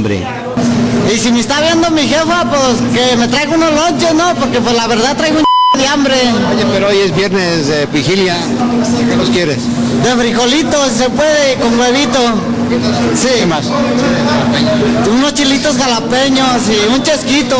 hambre. Y si me está viendo mi jefa, pues que me traiga unos lonches, ¿no? Porque pues la verdad traigo un de hambre. Oye, pero hoy es viernes de vigilia. ¿Qué los quieres? De frijolitos, se puede, con huevito. Sí. ¿Qué más? Unos chilitos jalapeños y un chesquito.